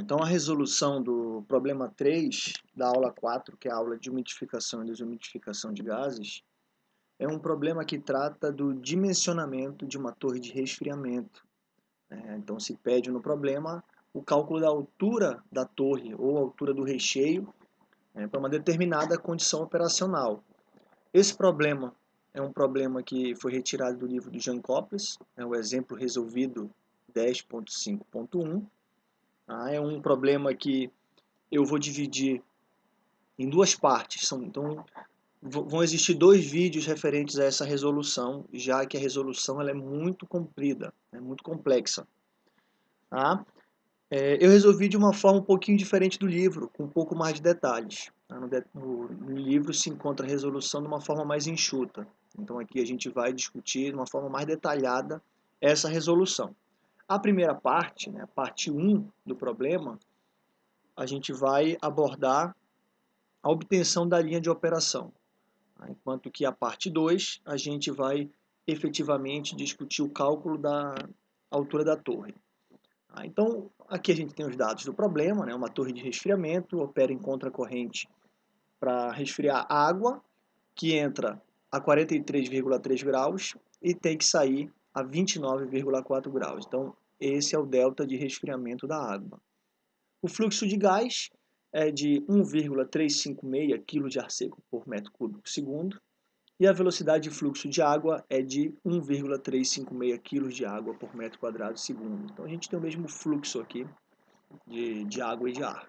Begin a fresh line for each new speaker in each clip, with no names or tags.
Então a resolução do problema 3 da aula 4, que é a aula de umidificação e desumidificação de gases, é um problema que trata do dimensionamento de uma torre de resfriamento. É, então se pede no problema o cálculo da altura da torre ou altura do recheio é, para uma determinada condição operacional. Esse problema é um problema que foi retirado do livro do Jean Coples, é o exemplo resolvido 10.5.1. Ah, é um problema que eu vou dividir em duas partes. São, então, vão existir dois vídeos referentes a essa resolução, já que a resolução ela é muito comprida, é muito complexa. Tá? É, eu resolvi de uma forma um pouquinho diferente do livro, com um pouco mais de detalhes. Tá? No, no, no, livro se encontra a resolução de uma forma mais enxuta. Então aqui a gente vai discutir de uma forma mais detalhada essa resolução. A primeira parte, né, parte 1 do problema, a gente vai abordar a obtenção da linha de operação. Tá? Enquanto que a parte 2, a gente vai efetivamente discutir o cálculo da altura da torre. Tá? Então, aqui a gente tem os dados do problema, né? uma torre de resfriamento, opera em contracorrente para resfriar água, que entra a 43,3 graus e tem que sair a 29,4 graus. Então, esse é o delta de resfriamento da água. O fluxo de gás é de 1,356 kg de ar seco por metro cúbico segundo e a velocidade de fluxo de água é de 1,356 kg de água por metro quadrado segundo. Então a gente tem o mesmo fluxo aqui de, de água e de ar.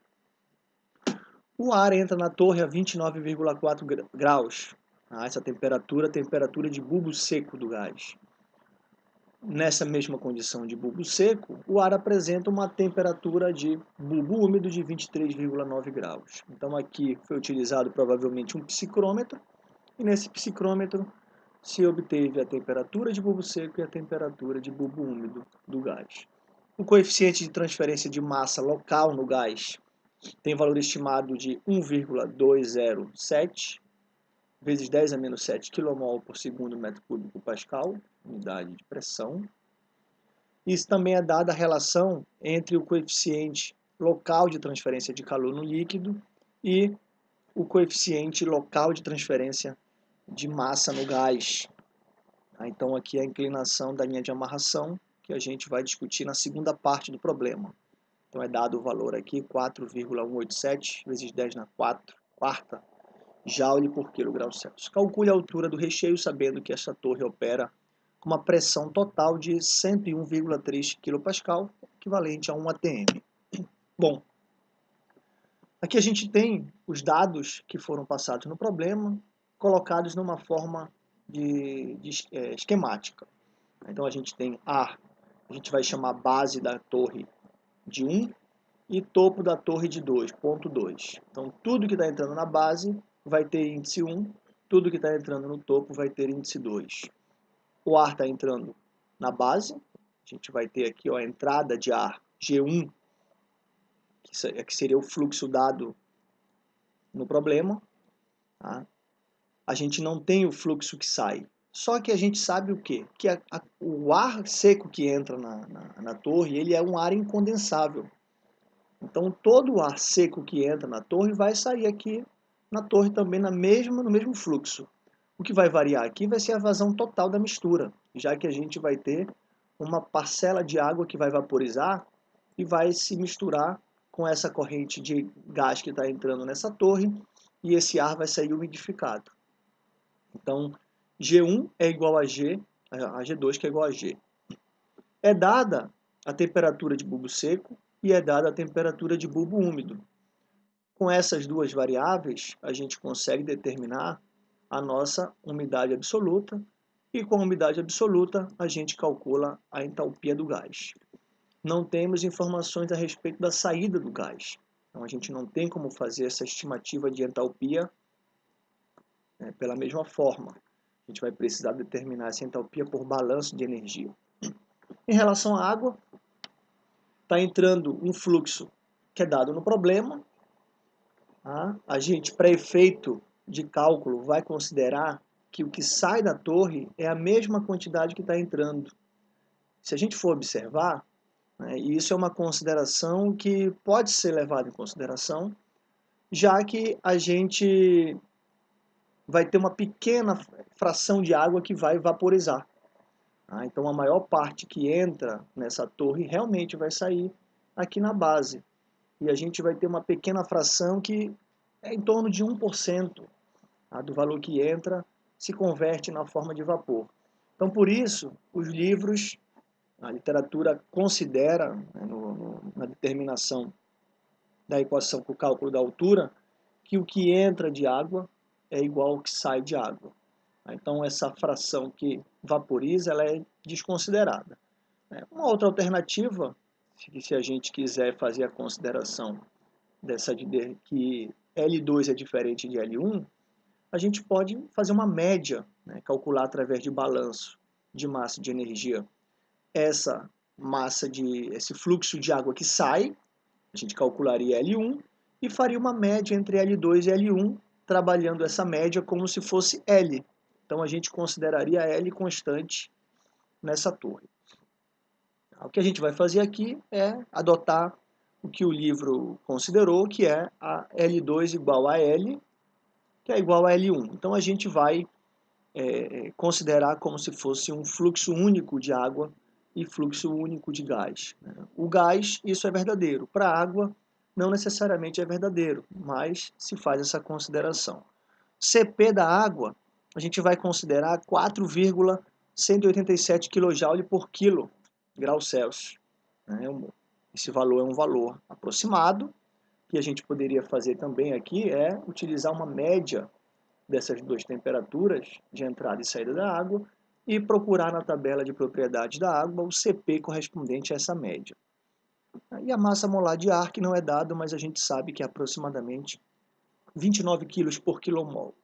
O ar entra na torre a 29,4 graus. Ah, essa temperatura, temperatura de bulbo seco do gás. Nessa mesma condição de bulbo seco, o ar apresenta uma temperatura de bulbo úmido de 23,9 graus. Então aqui foi utilizado provavelmente um psicrômetro, e nesse psicrômetro se obteve a temperatura de bulbo seco e a temperatura de bulbo úmido do gás. O coeficiente de transferência de massa local no gás tem valor estimado de 1,207 vezes 10 a menos 7 kmol por segundo metro cúbico pascal, unidade de pressão. Isso também é dada a relação entre o coeficiente local de transferência de calor no líquido e o coeficiente local de transferência de massa no gás. Tá? Então aqui é a inclinação da linha de amarração que a gente vai discutir na segunda parte do problema. Então é dado o valor aqui 4,187 vezes 10 na 4, quarta joule por quilograu Celsius. Calcule a altura do recheio sabendo que esta torre opera com uma pressão total de 101,3 kPa, equivalente a 1 atm. Bom, aqui a gente tem os dados que foram passados no problema, colocados numa forma de, de é, esquemática. Então a gente tem ar, a gente vai chamar base da torre de 1 e topo da torre de 2, ponto 2. Então tudo que está entrando na base vai ter índice 1, tudo que está entrando no topo vai ter índice 2. O ar está entrando na base, a gente vai ter aqui ó, a entrada de ar G1, que seria o fluxo dado no problema. Tá? A gente não tem o fluxo que sai. Só que a gente sabe o quê? Que a, a, o ar seco que entra na, na, na torre, ele é um ar incondensável. Então todo o ar seco que entra na torre vai sair aqui na torre também na mesma, no mesmo fluxo. O que vai variar aqui vai ser a vazão total da mistura, já que a gente vai ter uma parcela de água que vai vaporizar e vai se misturar com essa corrente de gás que está entrando nessa torre e esse ar vai sair umidificado. Então, G1 é igual a G, a G2 que é igual a G. É dada a temperatura de bulbo seco e é dada a temperatura de bulbo úmido. Com essas duas variáveis, a gente consegue determinar a nossa umidade absoluta e com a umidade absoluta a gente calcula a entalpia do gás. Não temos informações a respeito da saída do gás. Então a gente não tem como fazer essa estimativa de entalpia né, pela mesma forma. A gente vai precisar determinar essa entalpia por balanço de energia. Em relação à água, está entrando um fluxo que é dado no problema, A gente, para efeito de cálculo, vai considerar que o que sai da torre é a mesma quantidade que está entrando. Se a gente for observar, Né? E isso é uma consideração que pode ser levada em consideração, já que a gente vai ter uma pequena fração de água que vai vaporizar. Tá? Então a maior parte que entra nessa torre realmente vai sair aqui na base. E a gente vai ter uma pequena fração que é em torno de 1% tá? do valor que entra se converte na forma de vapor. Então por isso os livros, a literatura considera né, no, no, na determinação da equação para o cálculo da altura que o que entra de água é igual ao que sai de água. Então essa fração que vaporiza ela é desconsiderada. Uma outra alternativa, se a gente quiser fazer a consideração dessa de que L2 é diferente de L1, a gente pode fazer uma média, né, calcular através de balanço de massa de energia essa massa de esse fluxo de água que sai, a gente calcularia L1 e faria uma média entre L2 e L1, trabalhando essa média como se fosse L. Então a gente consideraria L constante nessa torre. O que a gente vai fazer aqui é adotar o que o livro considerou, que é a L2 igual a L, que é igual a L1. Então a gente vai é, considerar como se fosse um fluxo único de água e fluxo único de gás. Né? O gás, isso é verdadeiro. Para a água, não necessariamente é verdadeiro, mas se faz essa consideração. CP da água, a gente vai considerar 4,187 kJ por quilo grau Celsius. Né? Esse valor é um valor aproximado, que a gente poderia fazer também aqui é utilizar uma média dessas duas temperaturas de entrada e saída da água e procurar na tabela de propriedades da água o CP correspondente a essa média. E a massa molar de ar, que não é dado, mas a gente sabe que é aproximadamente 29 kg por quilomol.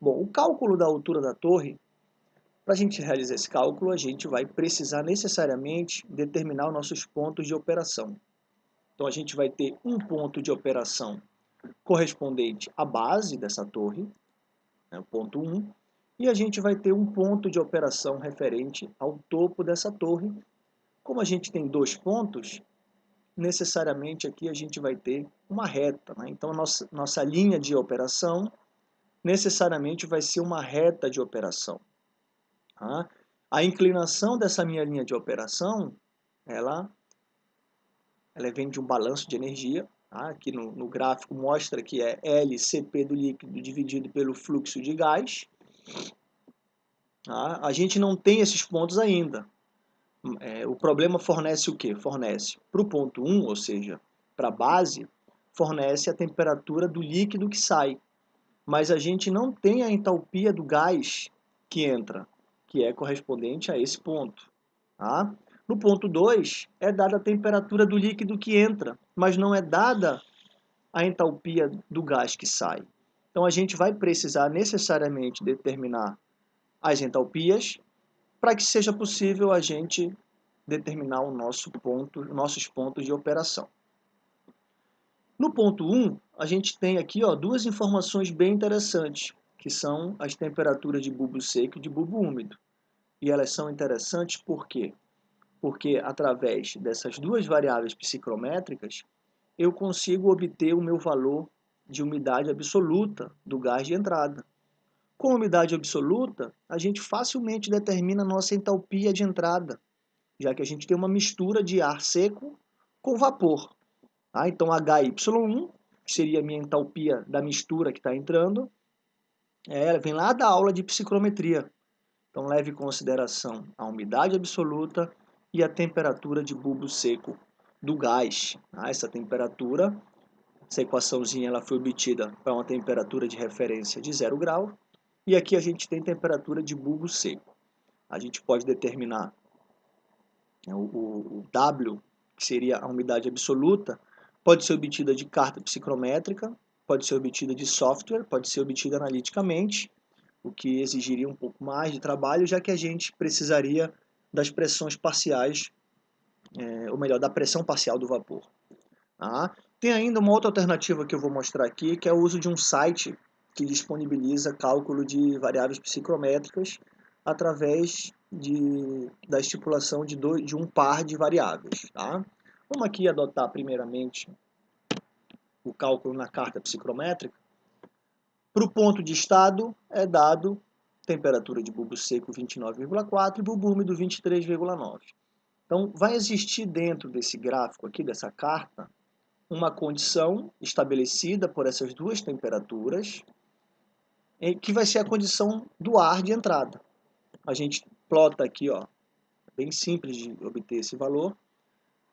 Bom, o cálculo da altura da torre, para a gente realizar esse cálculo, a gente vai precisar necessariamente determinar os nossos pontos de operação. Então a gente vai ter um ponto de operação correspondente à base dessa torre, né, o ponto 1, e a gente vai ter um ponto de operação referente ao topo dessa torre. Como a gente tem dois pontos, necessariamente aqui a gente vai ter uma reta. Né? Então, nossa, nossa linha de operação necessariamente vai ser uma reta de operação. Tá? A inclinação dessa minha linha de operação, ela, ela vem de um balanço de energia. Tá? Aqui no, no gráfico mostra que é LCP do líquido dividido pelo fluxo de gás. Tá? A gente não tem esses pontos ainda. É, o problema fornece o que? Fornece para o ponto 1, ou seja, para a base, fornece a temperatura do líquido que sai. Mas a gente não tem a entalpia do gás que entra, que é correspondente a esse ponto. Tá? No ponto 2, é dada a temperatura do líquido que entra, mas não é dada a entalpia do gás que sai. Então a gente vai precisar necessariamente determinar as entalpias para que seja possível a gente determinar o nosso ponto, nossos pontos de operação. No ponto 1, a gente tem aqui ó, duas informações bem interessantes, que são as temperaturas de bulbo seco e de bulbo úmido. E elas são interessantes por quê? Porque através dessas duas variáveis psicrométricas, eu consigo obter o meu valor de umidade absoluta do gás de entrada. Com umidade absoluta, a gente facilmente determina a nossa entalpia de entrada, já que a gente tem uma mistura de ar seco com vapor. Ah, então HY1, que seria a minha entalpia da mistura que está entrando, é, vem lá da aula de psicrometria. Então leve em consideração a umidade absoluta e a temperatura de bulbo seco do gás. Ah, essa temperatura, essa equaçãozinha ela foi obtida para uma temperatura de referência de 0 grau e aqui a gente tem temperatura de bulbo seco. A gente pode determinar né, o, o, o W, que seria a umidade absoluta, pode ser obtida de carta psicrométrica, pode ser obtida de software, pode ser obtida analiticamente, o que exigiria um pouco mais de trabalho, já que a gente precisaria das pressões parciais, é, ou melhor, da pressão parcial do vapor. Tá? Tem ainda uma outra alternativa que eu vou mostrar aqui, que é o uso de um site que disponibiliza cálculo de variáveis psicrométricas através de, da estipulação de, dois, de um par de variáveis. Tá? Vamos aqui adotar primeiramente o cálculo na carta psicrométrica. Para o ponto de estado é dado temperatura de bulbo seco 29,4 e bulbo úmido 23,9. Então, vai existir dentro desse gráfico aqui, dessa carta, uma condição estabelecida por essas duas temperaturas, que vai ser a condição do ar de entrada. A gente plota aqui, ó, bem simples de obter esse valor.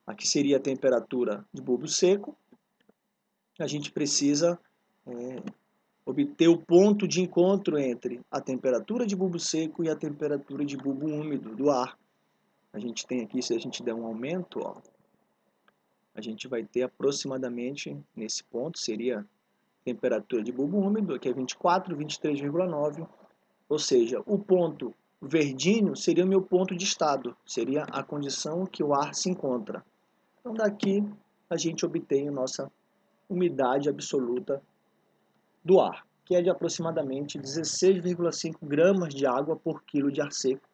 Aqui seria a temperatura de bulbo seco. A gente precisa é, obter o ponto de encontro entre a temperatura de bulbo seco e a temperatura de bulbo úmido do ar. A gente tem aqui, se a gente der um aumento, ó, a gente vai ter aproximadamente, nesse ponto, seria temperatura de bulbo úmido, que é 24, 23,9, ou seja, o ponto verdinho seria o meu ponto de estado, seria a condição que o ar se encontra. Então daqui a gente obtém a nossa umidade absoluta do ar, que é de aproximadamente 16,5 gramas de água por quilo de ar seco,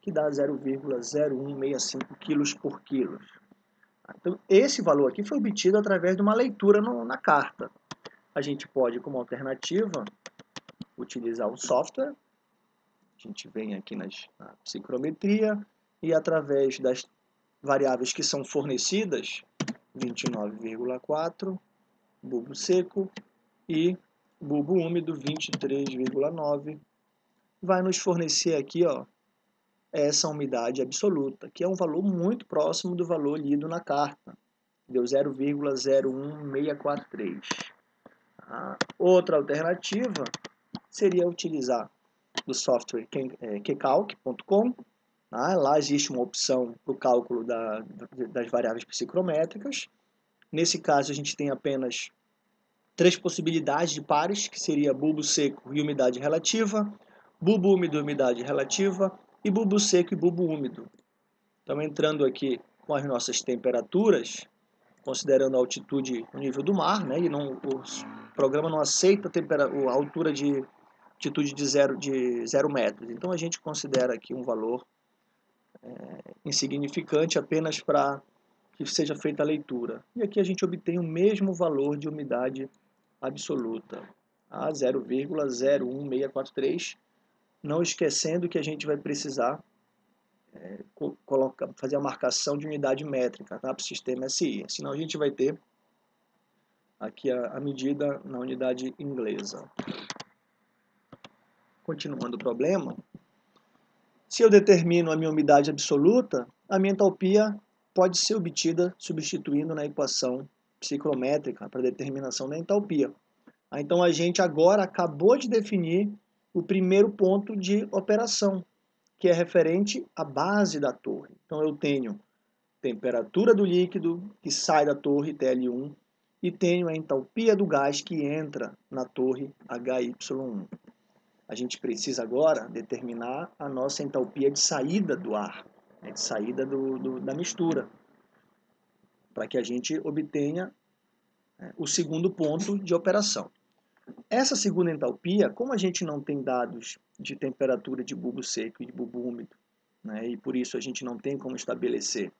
que dá 0,0165 quilos por quilo. Então, esse valor aqui foi obtido através de uma leitura no, na carta. A gente pode, como alternativa, utilizar o software. A gente vem aqui nas, na psicrometria e através das variáveis que são fornecidas, 29,4, bulbo seco e bulbo úmido 23,9, vai nos fornecer aqui ó, essa umidade absoluta, que é um valor muito próximo do valor lido na carta. Deu 0,01643. A outra alternativa seria utilizar o software kcalc.com. Tá? Lá existe uma opção para o cálculo da, das variáveis psicrométricas. Nesse caso, a gente tem apenas três possibilidades de pares, que seria bulbo seco e umidade relativa, bulbo úmido e umidade relativa, e bulbo seco e bulbo úmido. Estamos entrando aqui com as nossas temperaturas, considerando a altitude, o nível do mar, né? E não, o programa não aceita a, a altura de altitude de zero, de zero metros. Então a gente considera aqui um valor é, insignificante apenas para que seja feita a leitura. E aqui a gente obtém o mesmo valor de umidade absoluta, a 0,01643 não esquecendo que a gente vai precisar é, fazer a marcação de unidade métrica tá, para o sistema SI, senão a gente vai ter aqui a, a medida na unidade inglesa. Continuando o problema, se eu determino a minha umidade absoluta, a minha entalpia pode ser obtida substituindo na equação psicrométrica para determinação da entalpia. Então a gente agora acabou de definir o primeiro ponto de operação, que é referente à base da torre. Então eu tenho temperatura do líquido que sai da torre TL1 e tenho a entalpia do gás que entra na torre HY1. A gente precisa agora determinar a nossa entalpia de saída do ar, né, de saída do, do, da mistura, para que a gente obtenha é, o segundo ponto de operação. Essa segunda entalpia, como a gente não tem dados de temperatura de bulbo seco e de bulbo úmido, né, e por isso a gente não tem como estabelecer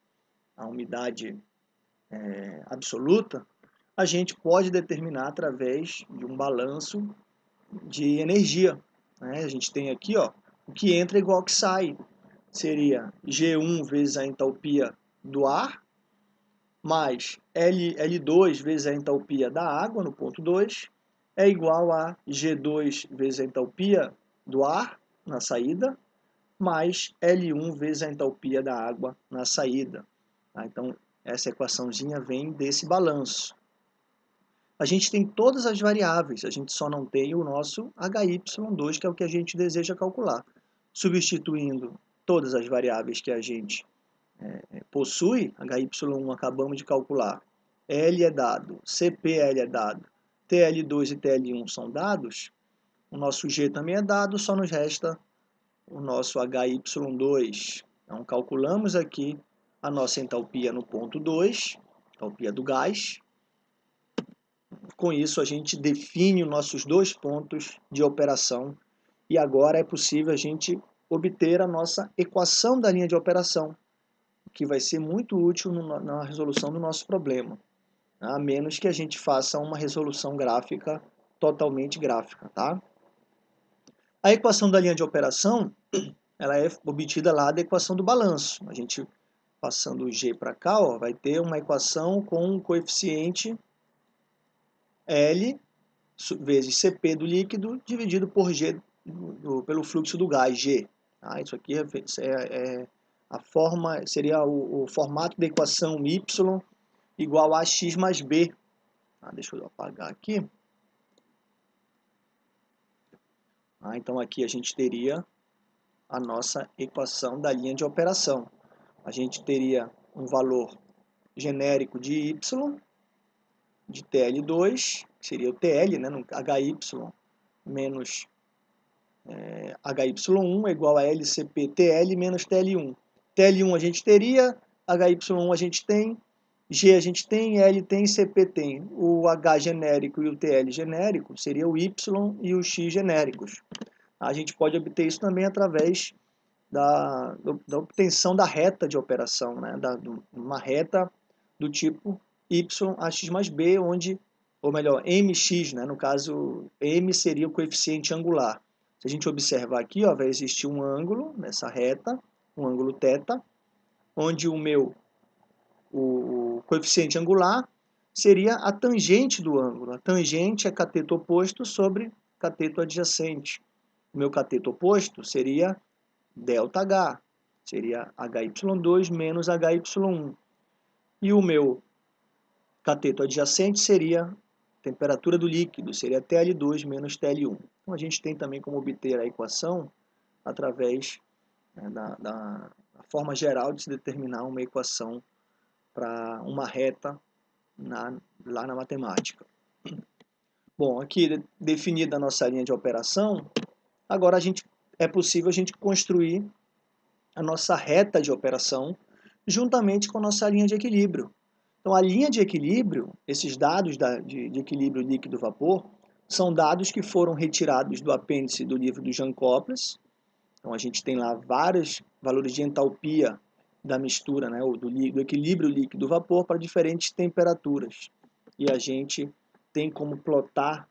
a umidade é, absoluta, a gente pode determinar através de um balanço de energia. Né? A gente tem aqui ó, o que entra igual ao que sai. Seria G1 vezes a entalpia do ar, mais L, L2 vezes a entalpia da água no ponto 2, é igual a G2 vezes a entalpia do ar na saída, mais L1 vezes a entalpia da água na saída. Tá? Então, essa equaçãozinha vem desse balanço. A gente tem todas as variáveis, a gente só não tem o nosso HY2, que é o que a gente deseja calcular. Substituindo todas as variáveis que a gente é, possui, HY1 acabamos de calcular, L é dado, CPL é dado, TL2 e TL1 são dados, o nosso G também é dado, só nos resta o nosso HY2. Então, calculamos aqui a nossa entalpia no ponto 2, entalpia do gás. Com isso, a gente define os nossos dois pontos de operação e agora é possível a gente obter a nossa equação da linha de operação, que vai ser muito útil na resolução do nosso problema, a menos que a gente faça uma resolução gráfica totalmente gráfica, tá? A equação da linha de operação, ela é obtida lá da equação do balanço. A gente, passando o G para cá, ó, vai ter uma equação com um coeficiente L vezes Cp do líquido dividido por G do, pelo fluxo do gás, G. Tá? Isso aqui é, é, é, a forma, seria o, o, formato da equação y igual a x mais b. Tá? Deixa eu apagar aqui. Ah, então aqui a gente teria a nossa equação da linha de operação. A gente teria um valor genérico de y, de TL2, que seria o TL, né, no HY menos é, HY1 é igual a LCP TL menos TL1. TL1 a gente teria, HY1 a gente tem, G a gente tem, L tem, CP tem. O H genérico e o TL genérico seria o Y e o X genéricos. A gente pode obter isso também através da, da obtenção da reta de operação, né? da, uma reta do tipo Y a x mais B, onde, ou melhor, mx, né? no caso, m seria o coeficiente angular. Se a gente observar aqui, ó, vai existir um ângulo nessa reta, um ângulo θ, onde o meu o coeficiente angular seria a tangente do ângulo. A tangente é cateto oposto sobre cateto adjacente. O meu cateto oposto seria ΔH, seria HY2 menos HY1. E o meu cateto adjacente seria temperatura do líquido, seria TL2 menos TL1. Então a gente tem também como obter a equação através né, da, da forma geral de se determinar uma equação para uma reta na, lá na matemática. Bom, aqui definida a nossa linha de operação, agora a gente, é possível a gente construir a nossa reta de operação juntamente com a nossa linha de equilíbrio. Então, a linha de equilíbrio, esses dados da, de, de equilíbrio líquido-vapor, são dados que foram retirados do apêndice do livro do Jean Coples. Então, a gente tem lá vários valores de entalpia da mistura, né, do, do equilíbrio líquido-vapor para diferentes temperaturas. E a gente tem como plotar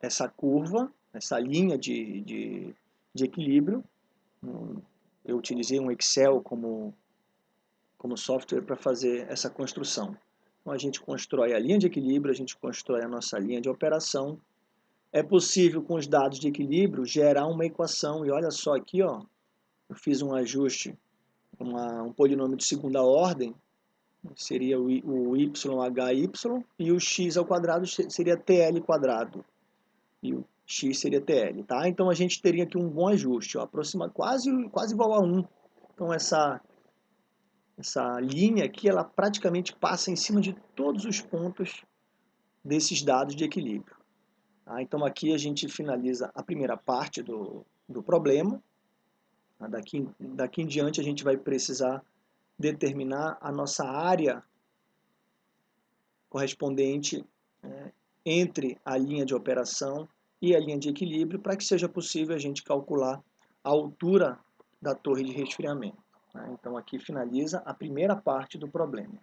essa curva, essa linha de, de, de equilíbrio. Eu utilizei um Excel como, como software para fazer essa construção. Então a gente constrói a linha de equilíbrio, a gente constrói a nossa linha de operação. É possível, com os dados de equilíbrio, gerar uma equação. E olha só aqui, ó, eu fiz um ajuste uma, um polinômio de segunda ordem, seria o, o YHY, e o x ao quadrado seria TL quadrado, e o x seria TL, tá? Então a gente teria aqui um bom ajuste, ó, aproxima quase, quase igual a 1. Então essa, essa linha aqui, ela praticamente passa em cima de todos os pontos desses dados de equilíbrio. Tá? Então aqui a gente finaliza a primeira parte do, do problema, Tá? Daqui, daqui em diante a gente vai precisar determinar a nossa área correspondente é, entre a linha de operação e a linha de equilíbrio para que seja possível a gente calcular a altura da torre de resfriamento. Né? Então aqui finaliza a primeira parte do problema.